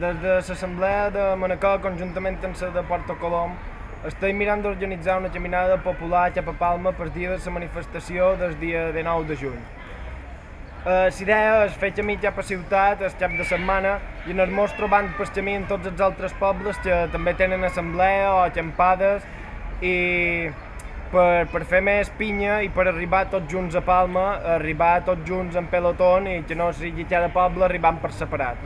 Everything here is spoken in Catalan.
Des de l'Assemblea de Manacor, conjuntament amb la de Porto Colom, estem mirant d'organitzar una caminada popular cap a Palma per dia de la manifestació del dia 19 de juny. Eh, la idea és fer camí cap a ciutat el cap de setmana i mos trobant per camí en tots els altres pobles que també tenen assemblea o acampades i per, per fer més pinya i per arribar tots junts a Palma, arribar tots junts en pelotón i que no sigui cada poble arribant per separat.